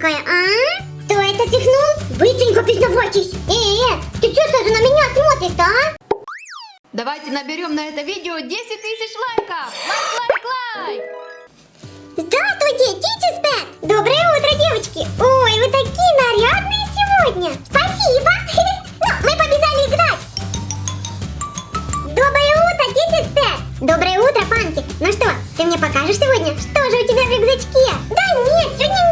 бледненькая, а? Кто это чихнул? Быстренько признавайтесь. Э, э, ты что сразу на меня смотришь-то, а? Давайте наберем на это видео 10 тысяч лайков! Лайк, лайк, лайк! Здравствуйте, Pet! Доброе утро, девочки! Ой, вы такие нарядные сегодня! Спасибо! Ну, мы побежали играть! Доброе утро, Pet! Доброе утро, Панки! Ну что, ты мне покажешь сегодня, что же у тебя в рюкзачке? Да нет, сегодня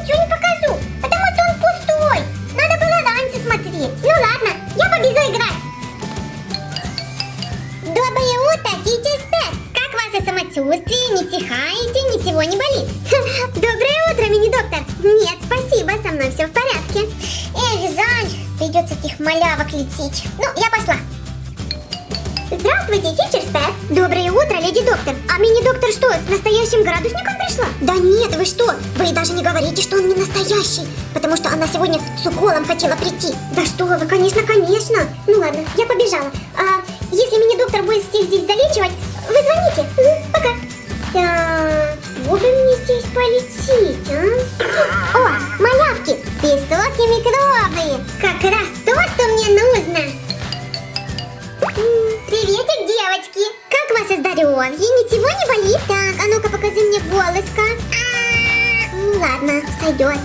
самочувствие? Не чихаете, ничего не болит? Доброе утро, мини-доктор! Нет, спасибо, со мной все в порядке. Эх, жаль, придется этих малявок лечить. Ну, я пошла. Здравствуйте, Teacher Pet! Доброе утро, леди доктор! А мини-доктор что, с настоящим градусником пришла? Да нет, вы что? Вы даже не говорите, что он не настоящий, потому что она сегодня с уколом хотела прийти. Да что вы, конечно, конечно! Ну ладно, я побежала. А если мини-доктор будет всех здесь залечивать, вы звоните. Пока. Так, бы мне здесь полететь, а? О, малявки! Песок и микробы! Как раз то, что мне нужно! Приветик, девочки! Как ваше здоровье? Ничего не болит? Так, а ну-ка покажи мне голоска. А, Ну ладно, сойдет.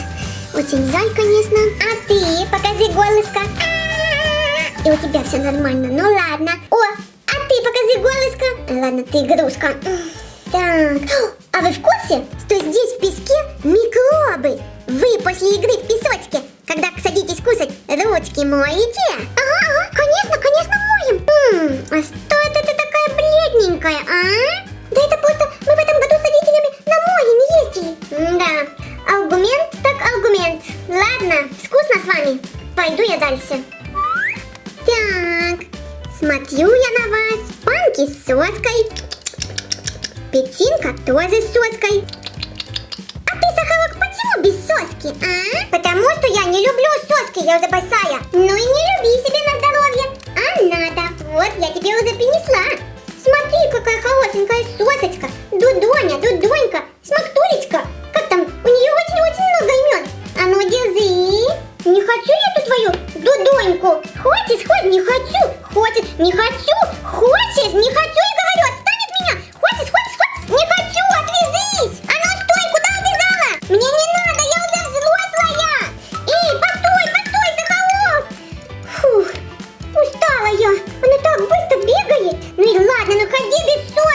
Очень жаль, конечно. А ты покажи голоска. А, И у тебя все нормально. Ну ладно. О, а ты покажи голоска. Ладно, ты игрушка. Так, а вы в курсе, что здесь в песке микробы? Вы после игры в песочке, когда садитесь кусать, ручки моете? Ага, ага, конечно, конечно моем. М, а что это ты такая бледненькая, а? Да это просто мы в этом году с родителями на море не ездили. Да, аргумент так аргумент. Ладно, вкусно с вами. Пойду я дальше. Так, смотрю я на вас. Панки с соской. Печенька тоже с соской. А ты, Сахарок, почему без соски, а? Потому что я не люблю соски, я уже большая. Ну и не люби себе на здоровье. А надо. Вот, я тебе уже принесла. Смотри, какая хорошенькая сосочка. Дудоня, Дудонька, Ну ладно, ну ходи без соски.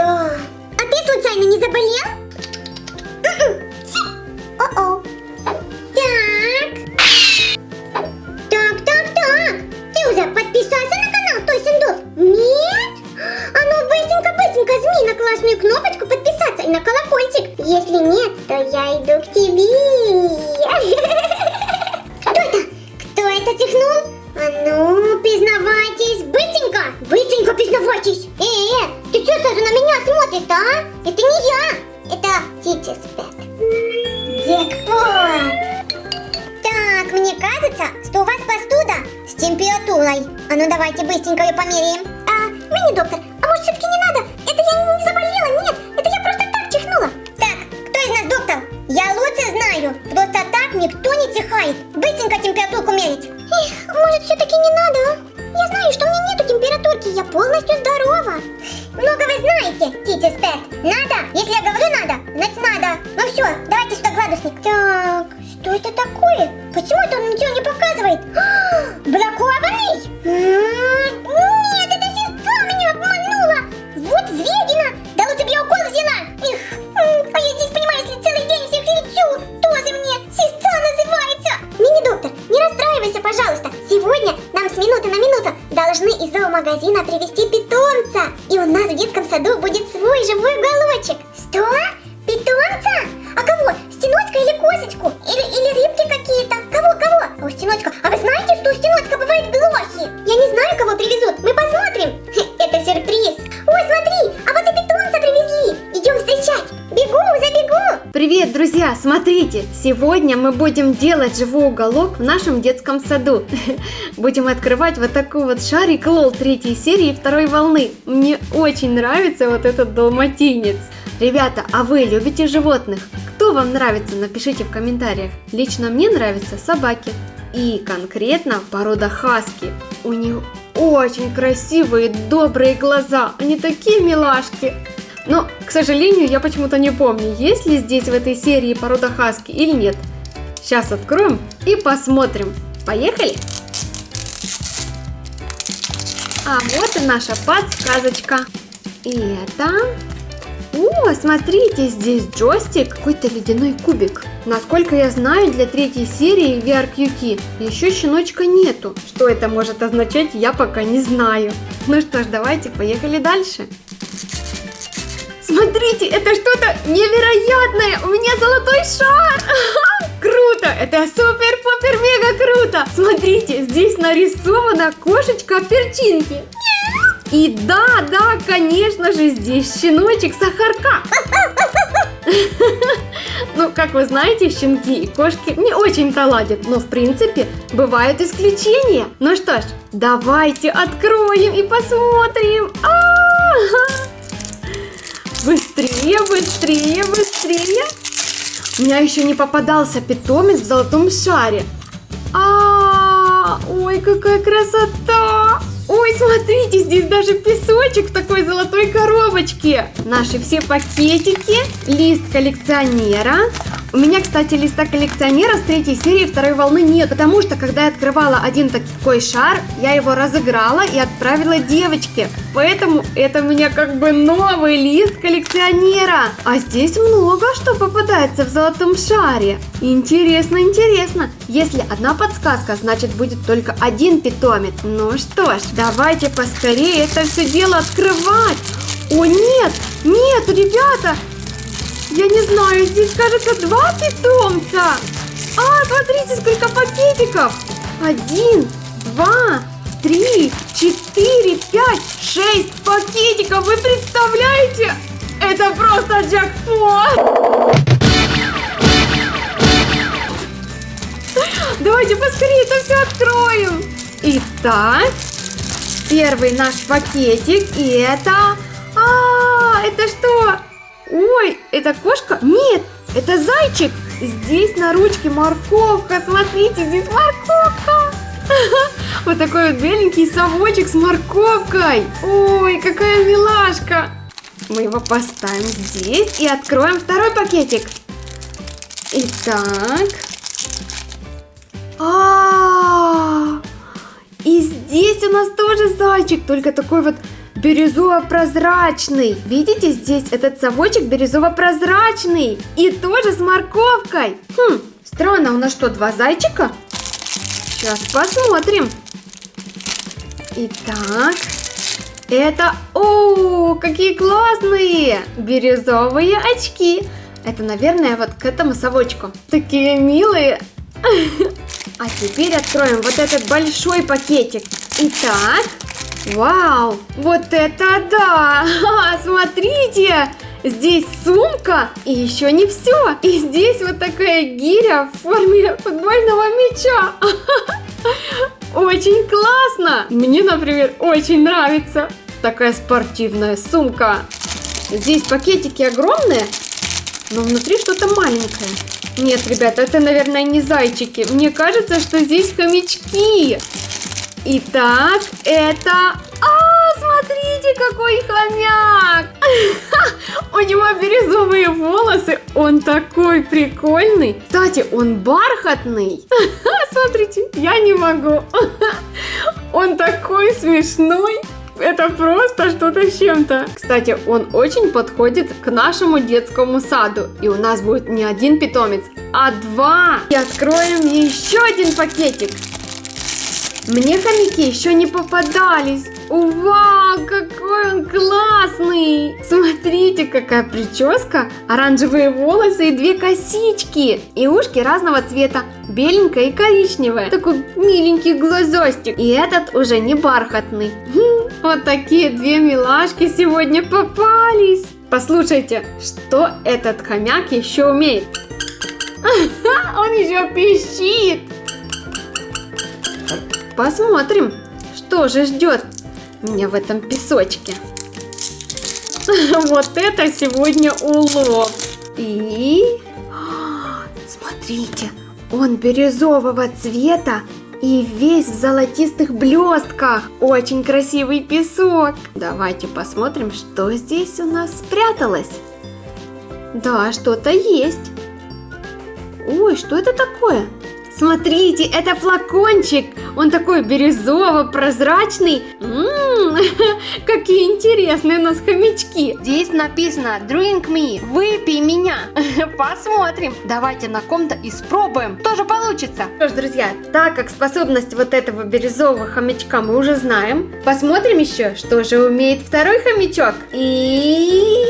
Всегда. А ты случайно не заболел? О-о. Так. Так, так, так. Ты уже подписался на канал Той Синдов? Нет? А ну быстренько, быстренько жми на классную кнопочку подписаться и на колокольчик. Если нет, то я иду к тебе. Быстренько ее померяем. А, мини-доктор, а может все-таки не надо? Это я не заболела, нет, это я просто так чихнула. Так, кто из нас доктор? Я лучше знаю. Просто так никто не чихает. Смотрите, сегодня мы будем делать живой уголок в нашем детском саду. Будем открывать вот такой вот шарик лол третьей серии второй волны. Мне очень нравится вот этот далматинец. Ребята, а вы любите животных? Кто вам нравится? Напишите в комментариях. Лично мне нравятся собаки. И конкретно порода хаски. У них очень красивые, добрые глаза. Они такие милашки. Но, к сожалению, я почему-то не помню, есть ли здесь в этой серии порода хаски или нет. Сейчас откроем и посмотрим. Поехали! А вот и наша подсказочка. И это... О, смотрите, здесь джойстик, какой-то ледяной кубик. Насколько я знаю, для третьей серии VRQT еще щеночка нету. Что это может означать, я пока не знаю. Ну что ж, давайте поехали дальше. Смотрите, это что-то невероятное! У меня золотой шар! Круто! Это супер-пупер-мега круто! Смотрите, здесь нарисована кошечка перчинки. И да, да, конечно же, здесь щеночек Сахарка. Ну, как вы знаете, щенки и кошки не очень-то ладят, но в принципе бывают исключения. Ну что ж, давайте откроем и посмотрим. А-а-а! Быстрее, быстрее, быстрее. У меня еще не попадался питомец в золотом шаре. А, ой, какая красота! Ой, смотрите, здесь даже песочек в такой золотой коробочке. Наши все пакетики, лист коллекционера. У меня, кстати, листа коллекционера с третьей серии второй волны нет, потому что, когда я открывала один такой шар, я его разыграла и отправила девочке. Поэтому это у меня как бы новый лист коллекционера. А здесь много что попадается в золотом шаре. Интересно, интересно. Если одна подсказка, значит будет только один питомец. Ну что ж, давайте поскорее это все дело открывать. О нет, нет, ребята, я не знаю, здесь, кажется, два питомца. А, смотрите, сколько пакетиков. Один, два, три, четыре, пять, шесть пакетиков. Вы представляете? Это просто джекпот. Давайте поскорее это все откроем. Итак, первый наш пакетик. И это... А, это что? Это кошка? Нет, это зайчик. Здесь на ручке морковка. Смотрите, здесь морковка. Вот такой вот беленький совочек с морковкой. Ой, какая милашка. Мы его поставим здесь и откроем второй пакетик. Итак. А, -а, -а, и здесь у нас тоже зайчик, только такой вот бирюзово-прозрачный. Видите, здесь этот совочек бирюзово-прозрачный. И тоже с морковкой. Хм, странно, у нас что, два зайчика? Сейчас посмотрим. Итак, это... О, какие классные! Бирюзовые очки. Это, наверное, вот к этому совочку. Такие милые. А теперь откроем вот этот большой пакетик. Итак, Вау, вот это да! смотрите, здесь сумка и еще не все. И здесь вот такая гиря в форме футбольного мяча. Очень классно! Мне, например, очень нравится такая спортивная сумка. Здесь пакетики огромные, но внутри что-то маленькое. Нет, ребята, это, наверное, не зайчики. Мне кажется, что здесь хомячки. Итак, это... А, смотрите, какой хомяк! У него бирюзовые волосы, он такой прикольный. Кстати, он бархатный. Смотрите, я не могу. Он такой смешной. Это просто что-то с чем-то. Кстати, он очень подходит к нашему детскому саду. И у нас будет не один питомец, а два. И откроем еще один пакетик. Мне хомяки еще не попадались. Вау, какой он классный! Смотрите, какая прическа, оранжевые волосы и две косички. И ушки разного цвета, беленькое и коричневое. Такой миленький глазастик. И этот уже не бархатный. Хм, Вот такие две милашки сегодня попались. Послушайте, что этот хомяк еще умеет? Он еще пищит. Посмотрим, что же ждет меня в этом песочке. Вот это сегодня улов. И... Смотрите, он бирюзового цвета и весь в золотистых блестках. Очень красивый песок. Давайте посмотрим, что здесь у нас спряталось. Да, что-то есть. Ой, что это такое? Смотрите, это флакончик. Он такой бирюзово-прозрачный. М, Какие интересные у нас хомячки. Здесь написано Drink me, выпей меня. Посмотрим. Давайте на ком-то испробуем. Тоже получится. Что ж, друзья, так как способность вот этого бирюзового хомячка мы уже знаем, посмотрим еще, что же умеет второй хомячок. И...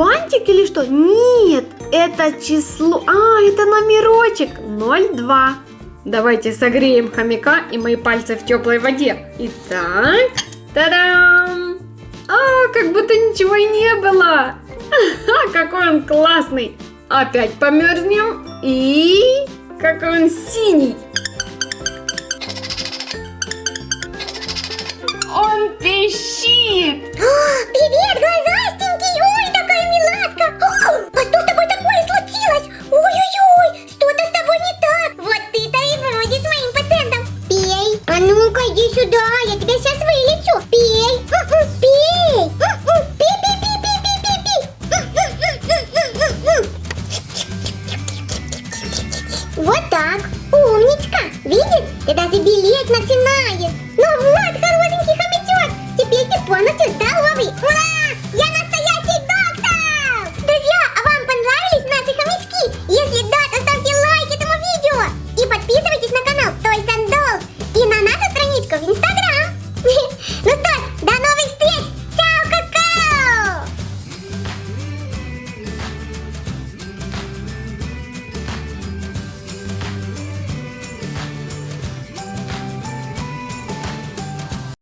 бантик или что? Нет, это число... А, это номерочек 02. Давайте согреем хомяка и мои пальцы в теплой воде. Итак, та-дам! А, как будто ничего и не было. Ха, какой он классный. Опять померзнем. И какой он синий. Он пищит. Привет, глазастенький! Ну-ка, иди сюда, я тебя сейчас вылечу! Пей! Пей! Пей, пей, пей, пей, пей, пей, пей! Вот так! Умничка! Видишь? Ты даже белеть начинаешь!